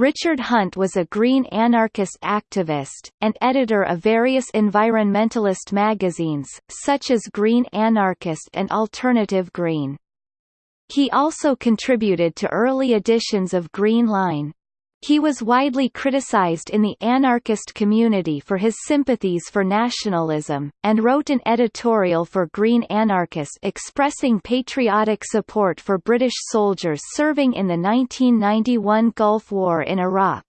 Richard Hunt was a green anarchist activist, and editor of various environmentalist magazines, such as Green Anarchist and Alternative Green. He also contributed to early editions of Green Line. He was widely criticized in the anarchist community for his sympathies for nationalism, and wrote an editorial for Green Anarchist expressing patriotic support for British soldiers serving in the 1991 Gulf War in Iraq.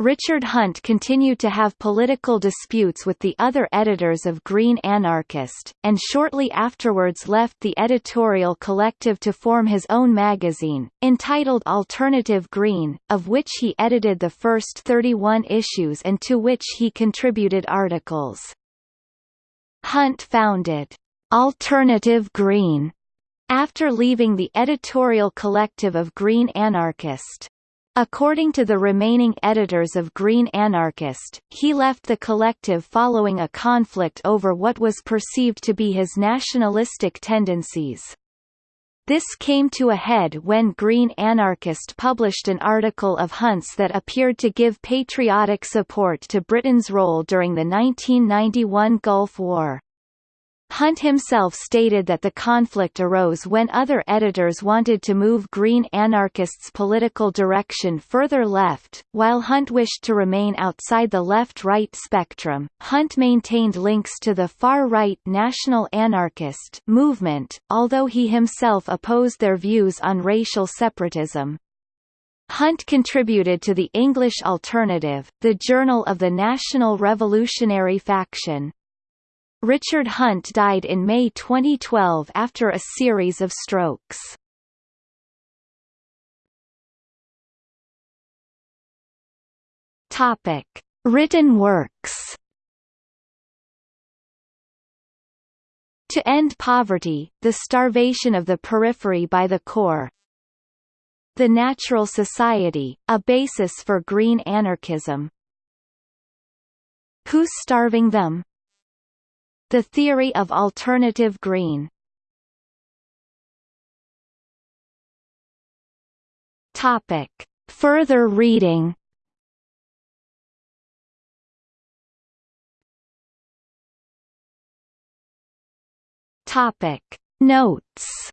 Richard Hunt continued to have political disputes with the other editors of Green Anarchist, and shortly afterwards left the editorial collective to form his own magazine, entitled Alternative Green, of which he edited the first 31 issues and to which he contributed articles. Hunt founded Alternative Green after leaving the editorial collective of Green Anarchist. According to the remaining editors of Green Anarchist, he left the collective following a conflict over what was perceived to be his nationalistic tendencies. This came to a head when Green Anarchist published an article of Hunt's that appeared to give patriotic support to Britain's role during the 1991 Gulf War. Hunt himself stated that the conflict arose when other editors wanted to move Green Anarchist's political direction further left, while Hunt wished to remain outside the left-right spectrum. Hunt maintained links to the far-right National Anarchist movement, although he himself opposed their views on racial separatism. Hunt contributed to the English Alternative, the journal of the National Revolutionary Faction. Richard Hunt died in May 2012 after a series of strokes. Topic: Written works. To End Poverty, The Starvation of the Periphery by the Core The Natural Society, A Basis for Green Anarchism Who's Starving Them? The theory of alternative green Topic. Further reading Topic. Notes